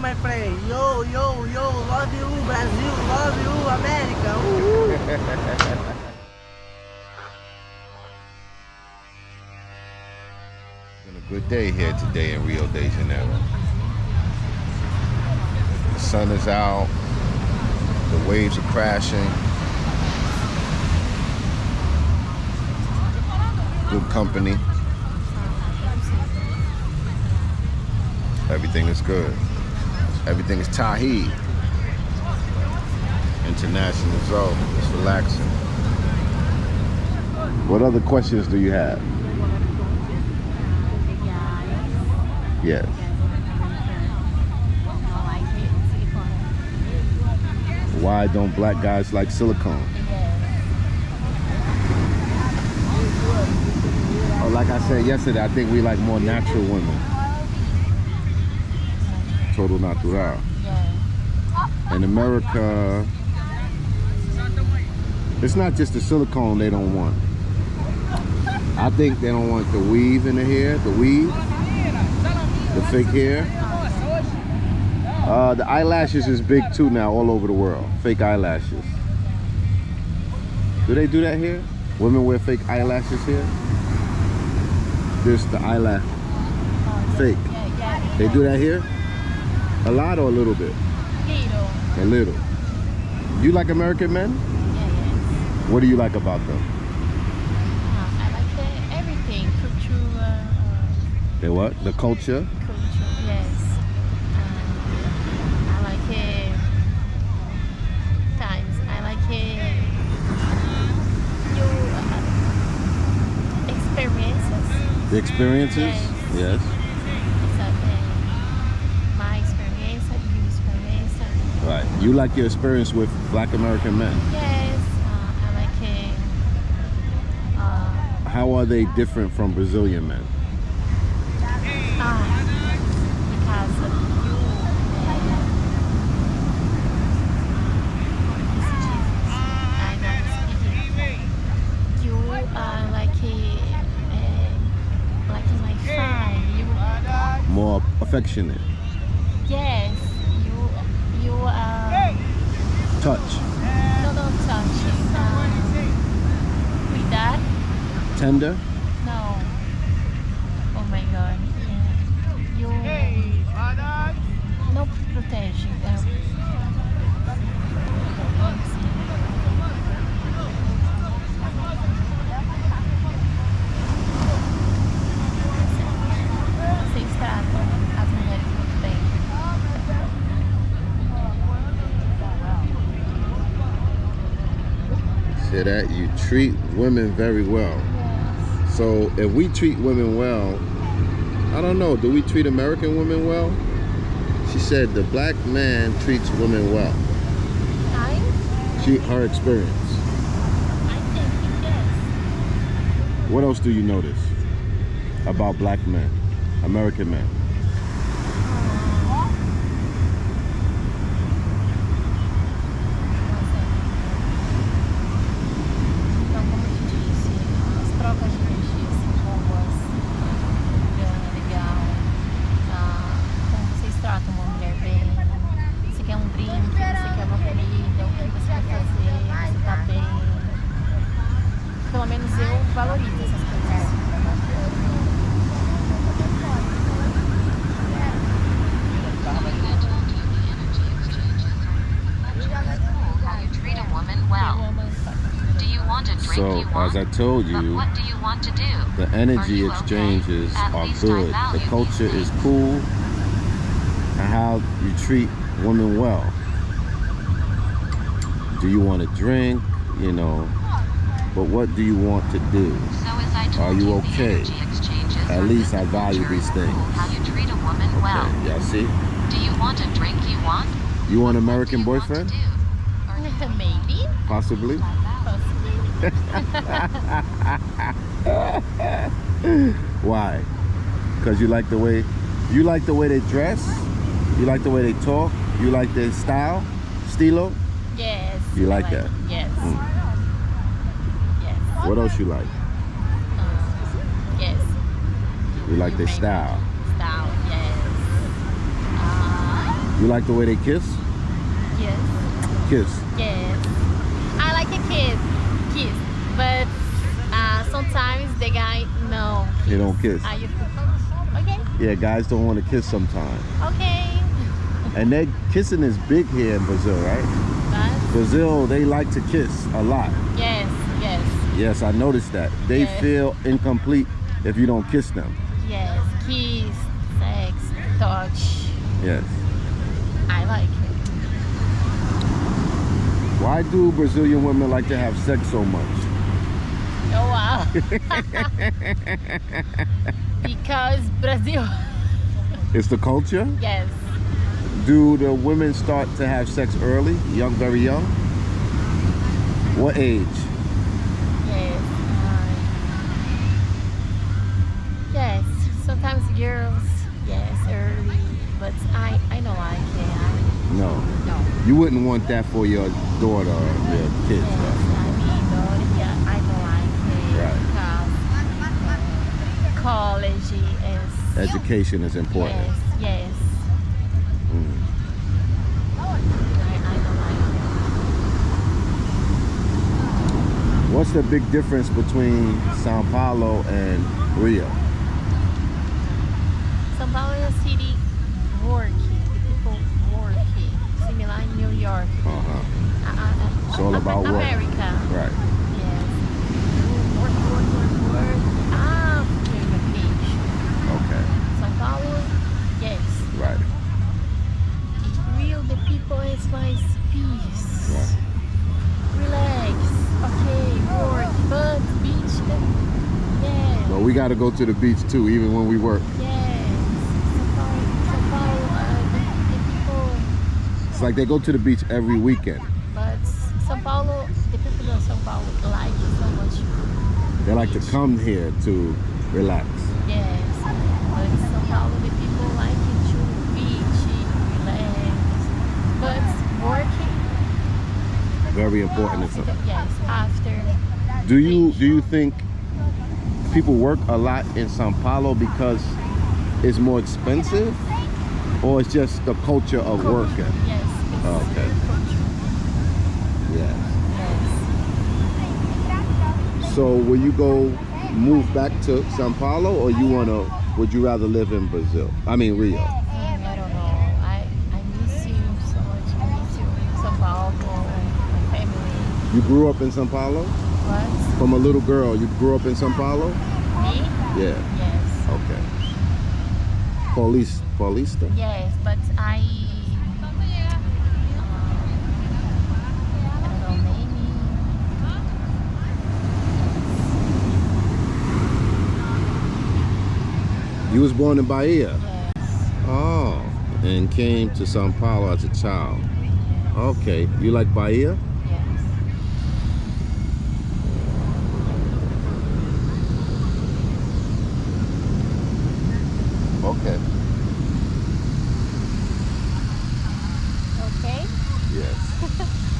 morning, my friend. Yo, yo, yo, love you, Brazil, love you, America. Uhul. Been a good day here today in Rio de Janeiro. The sun is out, the waves are crashing. Good company. Everything is good. Everything is Tahi. International zone. It's relaxing. What other questions do you have? Yes. Why don't black guys like silicone? Oh, like I said yesterday, I think we like more natural women. Total natural. In America, it's not just the silicone they don't want. I think they don't want the weave in the hair, the weave, the fake hair. Uh, the eyelashes is big too now all over the world. Fake eyelashes. Do they do that here? Women wear fake eyelashes here? This the eyelash. Fake. They do that here? A lot or a little bit? Little. A little. You like American men? Yeah, yes. What do you like about them? Uh, I like the, everything. Culture, uh, They what? The culture? culture, yes. Um, I like it. Times. I like it. You uh, experiences. The experiences? Yes. Yes. It's uh, my experience, your experience. Right. You like your experience with black American men. Yes. Uh, I like it. Uh, How are they different from Brazilian men? Ah, because of you. I'm not speaking. You are like a, uh, like my friend. You, More affectionate. yes, you, you are. Touch. No, touch. touching. Um, cuidar? Tender. No. Oh my God. Yeah. You. Não protege. That you treat women very well. Yes. So if we treat women well, I don't know, do we treat American women well? She said the black man treats women well. I, She her experience. I think yes. What else do you notice about black men, American men? So as I told you, what do you want to do? the energy exchanges are good. The culture is cool, and how you treat women well. Do you want to drink? You know, but what do you want to do? So as I told Are you the okay? At least I value nature these things. How you treat a woman well. Okay, y'all see? Do you want a drink you want? You want an American you boyfriend? do? Or Maybe. Possibly. Possibly. Why? Because you like the way you like the way they dress, you like the way they talk, you like their style, stilo. You I like that? Yes. Mm. Yes. What else you like? Um, yes. You like their style. Style, yes. Uh, You like the way they kiss? Yes. Kiss. Yes. I like a kiss. Kiss. But uh, sometimes the guy, no. They don't kiss. I used to, okay. Yeah, guys don't want to kiss sometimes. Okay. And that kissing is big here in Brazil, right? Brazil, they like to kiss a lot. yes, yes, Yes, I noticed that. They Yeah. feel incomplete if you don't kiss them. yes. Kiss, sex, touch. Yes. I like it. Why do Brazilian women like to have sex so much? Oh wow. because Brazil. It's the culture? Yes. Do the women start to have sex early, young, very young? What age? Yes. I- yes. Sometimes girls, yes, early, but I, I don't like it. No. no. You wouldn't want that for your daughter or your kids. Yes, though. I mean, yeah, I don't like it Right. because uh, college is. Education is important. Yes, yes. Mm. I, I don't like What's the big difference between Sao Paulo and Rio? it. São Paulo is a city working, the people working, similar in New York. Uh-huh. Uh, uh, It's all uh, about work. America. Right. Yes. Work, work, work, work after vacation. Okay. São Paulo, yes. Right. Rio, the people is mais peace. Right. Relax. Okay, work, but beach, uh, yeah. Well, we got to go to the beach too, even when we work. Yes. São Paulo, São Paulo, uh, the, the people, It's like they go to the beach every weekend. but São Paulo, the people of São Paulo like it so much. They like to come here to relax. Yes. But São Paulo, the people like it to beach, relax. But working, Very important. after, yes, after. Do you do you think people work a lot in Sao Paulo because it's more expensive, or it's just the culture of Culture, working? Yes. it's oh, Okay. Yes. Yes. So will you go move back to Sao Paulo, or you wanna? Would you rather live in Brazil? I mean Rio. I don't know. I, I miss you so much. I miss you. São Paulo, my family. You grew up in Sao Paulo. What? From a little girl, you grew up in Sao Paulo. Me? Yeah. Yes. Okay. Paulista. Paulista. Yes, but I. Um, I don't know, maybe. You was born in Bahia. Yes. Oh, and came to Sao Paulo as a child. Okay. You like Bahia? Okay. Yes.